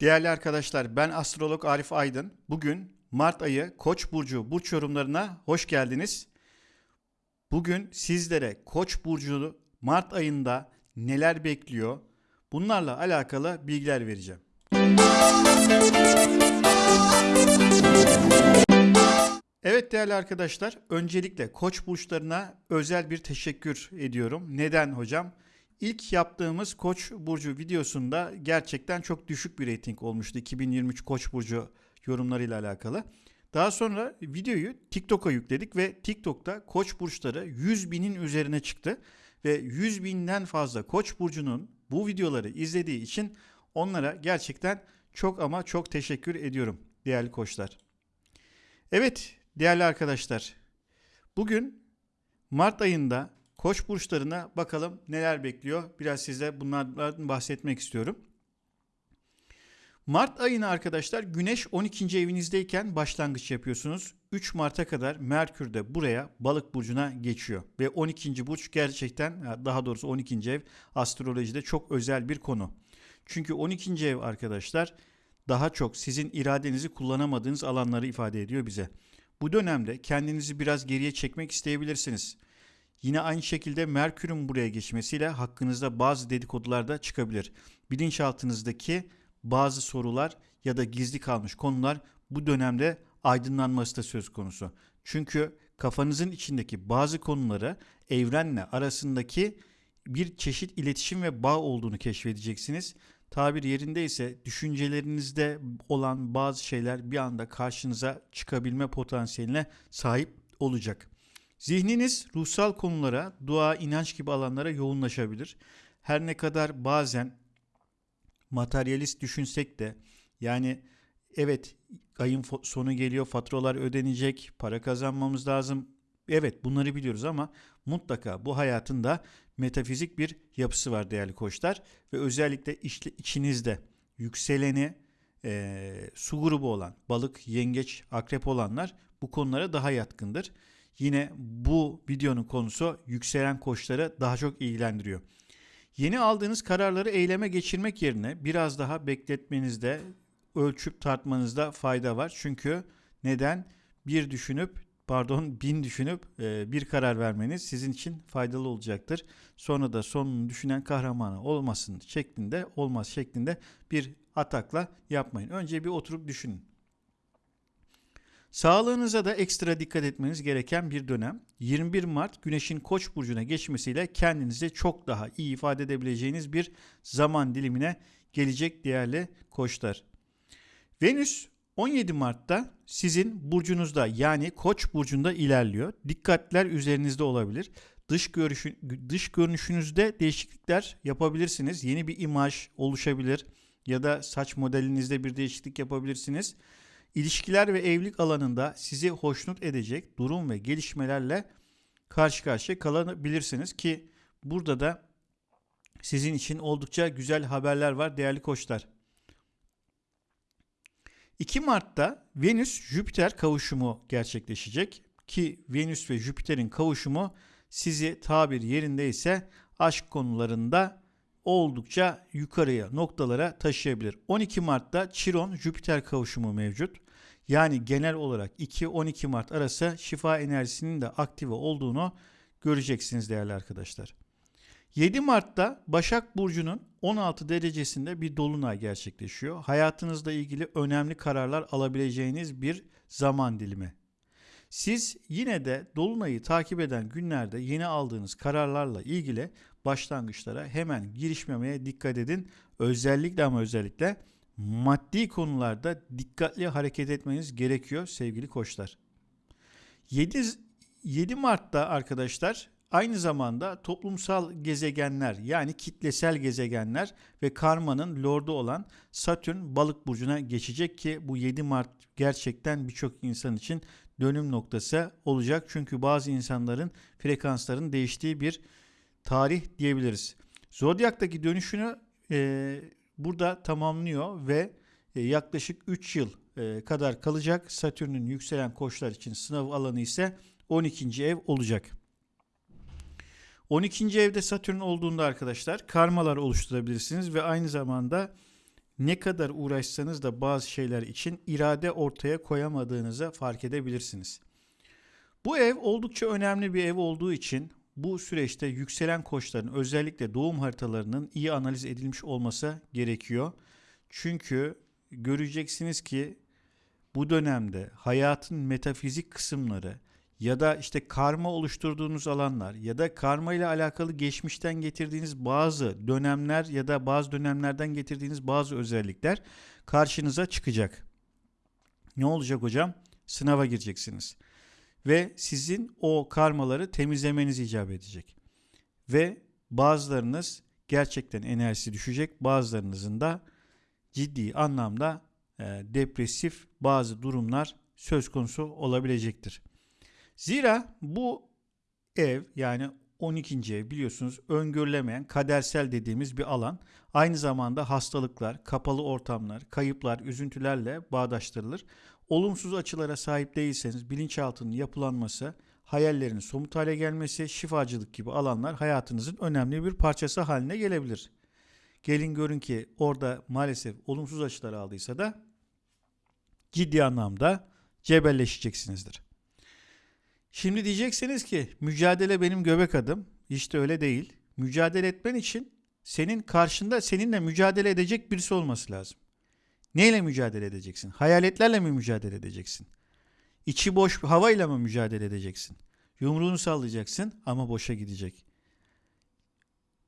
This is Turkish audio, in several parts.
Değerli arkadaşlar ben astrolog Arif Aydın. Bugün Mart ayı Koç burcu burç yorumlarına hoş geldiniz. Bugün sizlere Koç burcu Mart ayında neler bekliyor? Bunlarla alakalı bilgiler vereceğim. Evet değerli arkadaşlar, öncelikle Koç burçlarına özel bir teşekkür ediyorum. Neden hocam? İlk yaptığımız Koç burcu videosunda gerçekten çok düşük bir reyting olmuştu 2023 Koç burcu yorumlarıyla alakalı. Daha sonra videoyu TikTok'a yükledik ve TikTok'ta Koç burçları 100 binin üzerine çıktı ve 100 binden fazla Koç burcunun bu videoları izlediği için onlara gerçekten çok ama çok teşekkür ediyorum değerli koçlar. Evet değerli arkadaşlar bugün Mart ayında Koç burçlarına bakalım neler bekliyor. Biraz size bunlardan bahsetmek istiyorum. Mart ayına arkadaşlar Güneş 12. evinizdeyken başlangıç yapıyorsunuz. 3 Mart'a kadar Merkür de buraya Balık burcuna geçiyor ve 12. burç gerçekten daha doğrusu 12. ev astrolojide çok özel bir konu. Çünkü 12. ev arkadaşlar daha çok sizin iradenizi kullanamadığınız alanları ifade ediyor bize. Bu dönemde kendinizi biraz geriye çekmek isteyebilirsiniz. Yine aynı şekilde Merkür'ün buraya geçmesiyle hakkınızda bazı dedikodular da çıkabilir. Bilinçaltınızdaki bazı sorular ya da gizli kalmış konular bu dönemde aydınlanması da söz konusu. Çünkü kafanızın içindeki bazı konuları evrenle arasındaki bir çeşit iletişim ve bağ olduğunu keşfedeceksiniz. Tabir yerinde ise düşüncelerinizde olan bazı şeyler bir anda karşınıza çıkabilme potansiyeline sahip olacak. Zihniniz ruhsal konulara, dua, inanç gibi alanlara yoğunlaşabilir. Her ne kadar bazen materyalist düşünsek de yani evet ayın sonu geliyor, faturalar ödenecek, para kazanmamız lazım. Evet bunları biliyoruz ama mutlaka bu hayatın da metafizik bir yapısı var değerli koçlar ve özellikle içinizde yükseleni e, su grubu olan balık, yengeç, akrep olanlar bu konulara daha yatkındır. Yine bu videonun konusu yükselen koçları daha çok ilgilendiriyor. Yeni aldığınız kararları eyleme geçirmek yerine biraz daha bekletmenizde, ölçüp tartmanızda fayda var. Çünkü neden? Bir düşünüp, pardon bin düşünüp e, bir karar vermeniz sizin için faydalı olacaktır. Sonra da sonunu düşünen kahramanı olmasın şeklinde, olmaz şeklinde bir atakla yapmayın. Önce bir oturup düşünün. Sağlığınıza da ekstra dikkat etmeniz gereken bir dönem. 21 Mart Güneş'in Koç burcuna geçmesiyle kendinizi çok daha iyi ifade edebileceğiniz bir zaman dilimine gelecek değerli koçlar. Venüs 17 Mart'ta sizin burcunuzda yani Koç burcunda ilerliyor. Dikkatler üzerinizde olabilir. Dış görüşü, dış görünüşünüzde değişiklikler yapabilirsiniz. Yeni bir imaj oluşabilir ya da saç modelinizde bir değişiklik yapabilirsiniz. İlişkiler ve evlilik alanında sizi hoşnut edecek durum ve gelişmelerle karşı karşıya kalabilirsiniz ki burada da sizin için oldukça güzel haberler var değerli koçlar. 2 Mart'ta Venüs-Jüpiter kavuşumu gerçekleşecek ki Venüs ve Jüpiter'in kavuşumu sizi tabir yerinde ise aşk konularında oldukça yukarıya noktalara taşıyabilir. 12 Mart'ta Chiron-Jüpiter kavuşumu mevcut. Yani genel olarak 2-12 Mart arası şifa enerjisinin de aktive olduğunu göreceksiniz değerli arkadaşlar. 7 Mart'ta Başak Burcu'nun 16 derecesinde bir dolunay gerçekleşiyor. Hayatınızla ilgili önemli kararlar alabileceğiniz bir zaman dilimi. Siz yine de dolunayı takip eden günlerde yeni aldığınız kararlarla ilgili başlangıçlara hemen girişmemeye dikkat edin. Özellikle ama özellikle maddi konularda dikkatli hareket etmeniz gerekiyor sevgili koçlar. 7, 7 Mart'ta arkadaşlar aynı zamanda toplumsal gezegenler yani kitlesel gezegenler ve karmanın lordu olan Satürn balık burcuna geçecek ki bu 7 Mart gerçekten birçok insan için dönüm noktası olacak. Çünkü bazı insanların frekansların değiştiği bir tarih diyebiliriz. Zodyak'taki dönüşünü e, burada tamamlıyor ve e, yaklaşık 3 yıl e, kadar kalacak. Satürn'ün yükselen koçlar için sınav alanı ise 12. ev olacak. 12. evde Satürn olduğunda arkadaşlar karmalar oluşturabilirsiniz ve aynı zamanda ne kadar uğraşsanız da bazı şeyler için irade ortaya koyamadığınızı fark edebilirsiniz. Bu ev oldukça önemli bir ev olduğu için bu süreçte yükselen koçların özellikle doğum haritalarının iyi analiz edilmiş olması gerekiyor. Çünkü göreceksiniz ki bu dönemde hayatın metafizik kısımları ya da işte karma oluşturduğunuz alanlar ya da karma ile alakalı geçmişten getirdiğiniz bazı dönemler ya da bazı dönemlerden getirdiğiniz bazı özellikler karşınıza çıkacak. Ne olacak hocam? Sınava gireceksiniz. Ve sizin o karmaları temizlemeniz icap edecek. Ve bazılarınız gerçekten enerjisi düşecek, bazılarınızın da ciddi anlamda e, depresif bazı durumlar söz konusu olabilecektir. Zira bu ev yani 12. ev biliyorsunuz öngörülemeyen kadersel dediğimiz bir alan. Aynı zamanda hastalıklar, kapalı ortamlar, kayıplar, üzüntülerle bağdaştırılır. Olumsuz açılara sahip değilseniz bilinçaltının yapılanması, hayallerin somut hale gelmesi, şifacılık gibi alanlar hayatınızın önemli bir parçası haline gelebilir. Gelin görün ki orada maalesef olumsuz açılar aldıysa da ciddi anlamda cebelleşeceksinizdir. Şimdi diyeceksiniz ki mücadele benim göbek adım. İşte öyle değil. Mücadele etmen için senin karşında seninle mücadele edecek birisi olması lazım. Neyle mücadele edeceksin? Hayaletlerle mi mücadele edeceksin? İçi boş havayla mı mücadele edeceksin? Yumruğunu sallayacaksın ama boşa gidecek.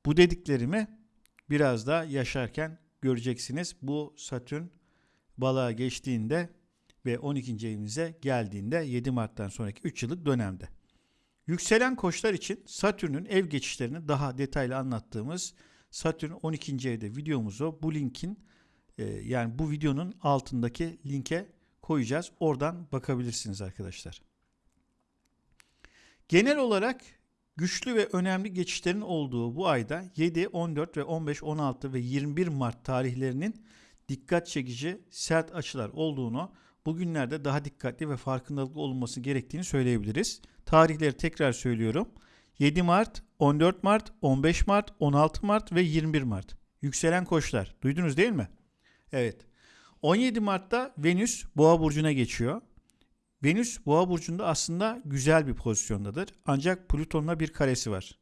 Bu dediklerimi biraz da yaşarken göreceksiniz. Bu Satürn balığa geçtiğinde ve 12. evinize geldiğinde 7 Mart'tan sonraki 3 yıllık dönemde. Yükselen koçlar için Satürn'ün ev geçişlerini daha detaylı anlattığımız Satürn 12. evde videomuzu bu linkin e, yani bu videonun altındaki linke koyacağız. Oradan bakabilirsiniz arkadaşlar. Genel olarak güçlü ve önemli geçişlerin olduğu bu ayda 7, 14 ve 15, 16 ve 21 Mart tarihlerinin dikkat çekici sert açılar olduğunu bugünlerde daha dikkatli ve farkındalıklı olunması gerektiğini söyleyebiliriz. Tarihleri tekrar söylüyorum. 7 Mart, 14 Mart, 15 Mart, 16 Mart ve 21 Mart. Yükselen koçlar. Duydunuz değil mi? Evet. 17 Mart'ta Venüs Boğa burcuna geçiyor. Venüs Boğa burcunda aslında güzel bir pozisyondadır. Ancak Plüton'la bir karesi var.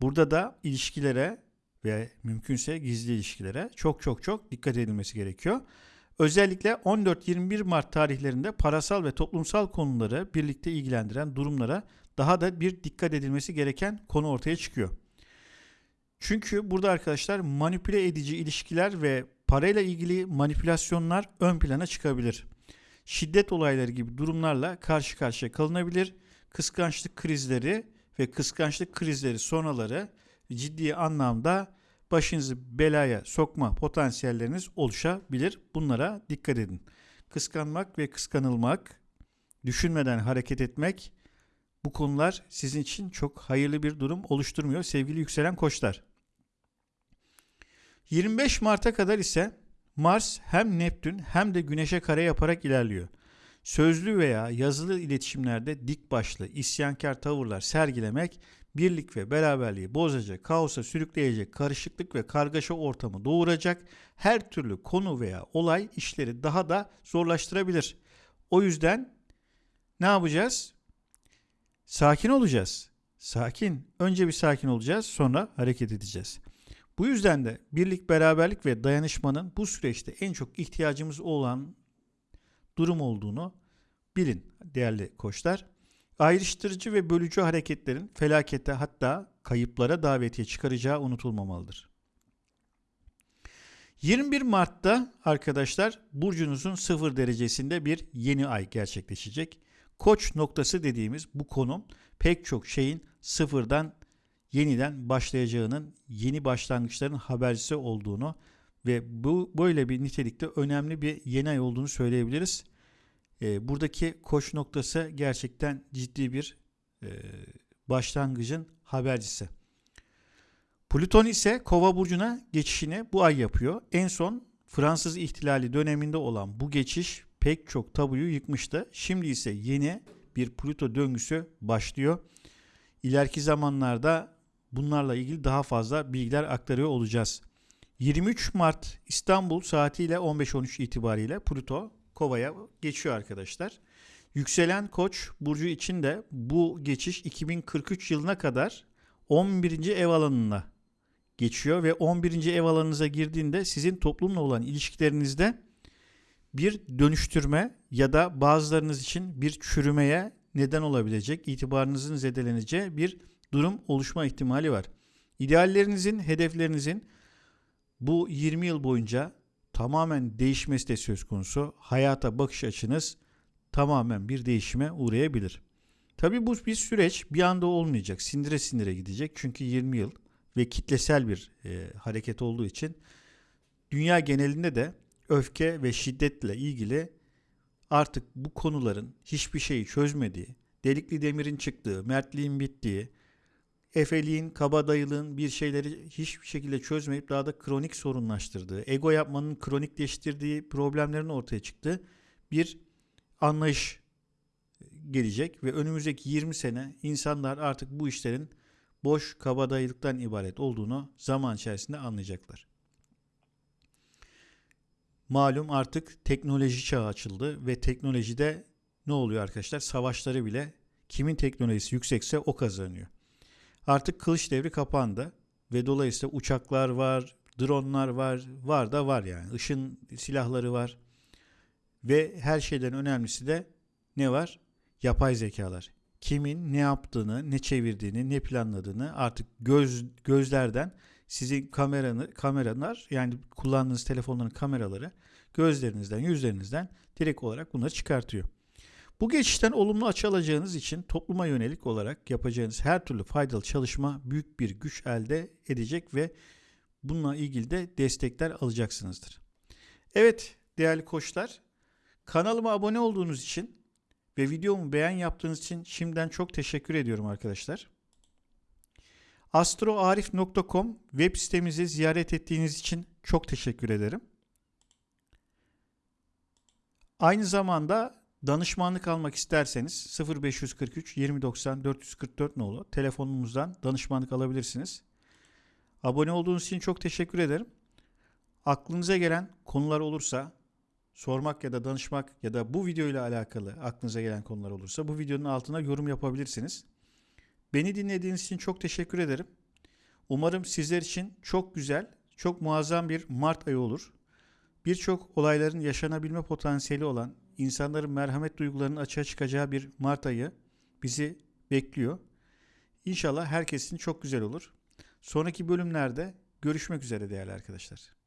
Burada da ilişkilere ve mümkünse gizli ilişkilere çok çok çok dikkat edilmesi gerekiyor. Özellikle 14-21 Mart tarihlerinde parasal ve toplumsal konuları birlikte ilgilendiren durumlara daha da bir dikkat edilmesi gereken konu ortaya çıkıyor. Çünkü burada arkadaşlar manipüle edici ilişkiler ve parayla ilgili manipülasyonlar ön plana çıkabilir. Şiddet olayları gibi durumlarla karşı karşıya kalınabilir. Kıskançlık krizleri ve kıskançlık krizleri sonraları ciddi anlamda başınızı belaya sokma potansiyelleriniz oluşabilir. Bunlara dikkat edin. Kıskanmak ve kıskanılmak, düşünmeden hareket etmek bu konular sizin için çok hayırlı bir durum oluşturmuyor sevgili yükselen koçlar. 25 Mart'a kadar ise Mars hem Neptün hem de Güneş'e kare yaparak ilerliyor. Sözlü veya yazılı iletişimlerde dik başlı, isyankar tavırlar sergilemek birlik ve beraberliği bozacak, kaosa sürükleyecek, karışıklık ve kargaşa ortamı doğuracak her türlü konu veya olay işleri daha da zorlaştırabilir. O yüzden ne yapacağız? Sakin olacağız. Sakin. Önce bir sakin olacağız, sonra hareket edeceğiz. Bu yüzden de birlik, beraberlik ve dayanışmanın bu süreçte en çok ihtiyacımız olan durum olduğunu bilin değerli koçlar ayrıştırıcı ve bölücü hareketlerin felakete hatta kayıplara davetiye çıkaracağı unutulmamalıdır. 21 Mart'ta arkadaşlar burcunuzun sıfır derecesinde bir yeni ay gerçekleşecek. Koç noktası dediğimiz bu konum pek çok şeyin sıfırdan yeniden başlayacağının, yeni başlangıçların habercisi olduğunu ve bu böyle bir nitelikte önemli bir yeni ay olduğunu söyleyebiliriz. E, buradaki koş noktası gerçekten ciddi bir e, başlangıcın habercisi. Plüton ise Kova burcuna geçişini bu ay yapıyor. En son Fransız ihtilali döneminde olan bu geçiş pek çok tabuyu yıkmıştı. Şimdi ise yeni bir Plüto döngüsü başlıyor. İleriki zamanlarda bunlarla ilgili daha fazla bilgiler aktarıyor olacağız. 23 Mart İstanbul saatiyle 15.13 itibariyle Plüto Kova'ya geçiyor arkadaşlar. Yükselen Koç burcu için de bu geçiş 2043 yılına kadar 11. ev alanına geçiyor ve 11. ev alanınıza girdiğinde sizin toplumla olan ilişkilerinizde bir dönüştürme ya da bazılarınız için bir çürümeye neden olabilecek, itibarınızın zedeleneceği bir durum oluşma ihtimali var. İdeallerinizin, hedeflerinizin bu 20 yıl boyunca tamamen değişmesi de söz konusu. Hayata bakış açınız tamamen bir değişime uğrayabilir. Tabi bu bir süreç bir anda olmayacak. Sindire sindire gidecek. Çünkü 20 yıl ve kitlesel bir e, hareket olduğu için dünya genelinde de öfke ve şiddetle ilgili artık bu konuların hiçbir şeyi çözmediği, delikli demirin çıktığı, mertliğin bittiği, efeliğin, kabadayılığın bir şeyleri hiçbir şekilde çözmeyip daha da kronik sorunlaştırdığı, ego yapmanın kronikleştirdiği problemlerin ortaya çıktığı bir anlayış gelecek ve önümüzdeki 20 sene insanlar artık bu işlerin boş kabadayılıktan ibaret olduğunu zaman içerisinde anlayacaklar. Malum artık teknoloji çağı açıldı ve teknolojide ne oluyor arkadaşlar? Savaşları bile kimin teknolojisi yüksekse o kazanıyor. Artık kılıç devri kapandı ve dolayısıyla uçaklar var, dronlar var, var da var yani. Işın silahları var. Ve her şeyden önemlisi de ne var? Yapay zekalar. Kimin ne yaptığını, ne çevirdiğini, ne planladığını artık göz gözlerden sizin kameranı kameralar yani kullandığınız telefonların kameraları gözlerinizden, yüzlerinizden direkt olarak bunları çıkartıyor. Bu geçişten olumlu açı alacağınız için topluma yönelik olarak yapacağınız her türlü faydalı çalışma büyük bir güç elde edecek ve bununla ilgili de destekler alacaksınızdır. Evet değerli koçlar kanalıma abone olduğunuz için ve videomu beğen yaptığınız için şimdiden çok teşekkür ediyorum arkadaşlar. astroarif.com web sitemizi ziyaret ettiğiniz için çok teşekkür ederim. Aynı zamanda danışmanlık almak isterseniz 0543 2090 444 nolu telefonumuzdan danışmanlık alabilirsiniz. Abone olduğunuz için çok teşekkür ederim. Aklınıza gelen konular olursa sormak ya da danışmak ya da bu video ile alakalı aklınıza gelen konular olursa bu videonun altına yorum yapabilirsiniz. Beni dinlediğiniz için çok teşekkür ederim. Umarım sizler için çok güzel, çok muazzam bir Mart ayı olur. Birçok olayların yaşanabilme potansiyeli olan insanların merhamet duygularının açığa çıkacağı bir Mart ayı bizi bekliyor. İnşallah herkesin çok güzel olur. Sonraki bölümlerde görüşmek üzere değerli arkadaşlar.